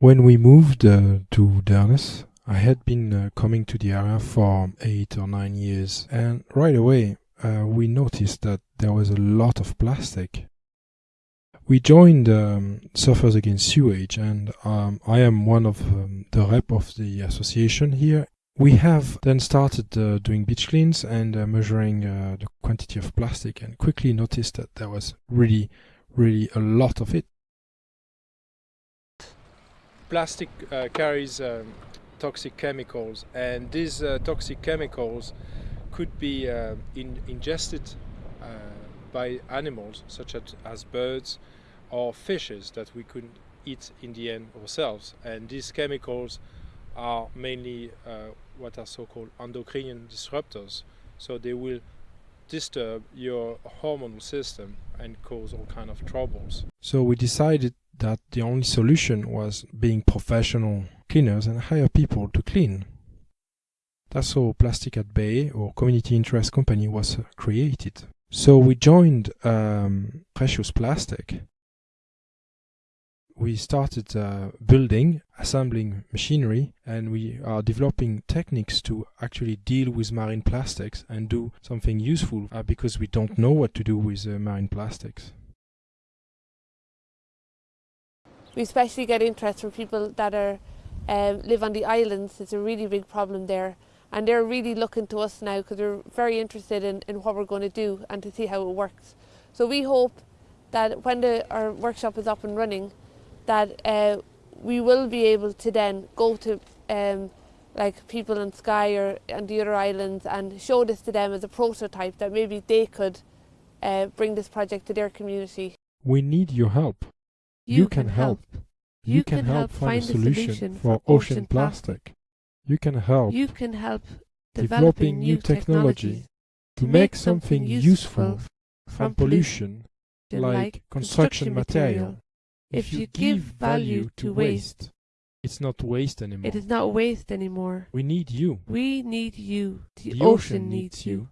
When we moved uh, to Durness, I had been uh, coming to the area for eight or nine years, and right away uh, we noticed that there was a lot of plastic. We joined um, Surfers Against Sewage, and um, I am one of um, the rep of the association here. We have then started uh, doing beach cleans and uh, measuring uh, the quantity of plastic, and quickly noticed that there was really, really a lot of it. Plastic uh, carries um, toxic chemicals and these uh, toxic chemicals could be uh, in, ingested uh, by animals such as, as birds or fishes that we could eat in the end ourselves. And these chemicals are mainly uh, what are so-called endocrine disruptors. So they will disturb your hormonal system and cause all kind of troubles. So we decided that the only solution was being professional cleaners and hire people to clean. That's how Plastic at Bay or Community Interest Company was uh, created. So we joined um, Precious Plastic. We started uh, building, assembling machinery, and we are developing techniques to actually deal with marine plastics and do something useful uh, because we don't know what to do with uh, marine plastics. We especially get interest from people that are um, live on the islands. It's a really big problem there, and they're really looking to us now because they're very interested in, in what we're going to do and to see how it works. So we hope that when the, our workshop is up and running, that uh, we will be able to then go to um, like people in Skye or and the other islands and show this to them as a prototype that maybe they could uh, bring this project to their community. We need your help. You, can, help. You, can, help find a solution for ocean plastic. You can help You can help developing new technology to make something useful from pollution, like construction material. If you give value to waste, it's not waste anymore. it is not waste anymore. We need you. We need you. The, The ocean ocean needs needs you. you.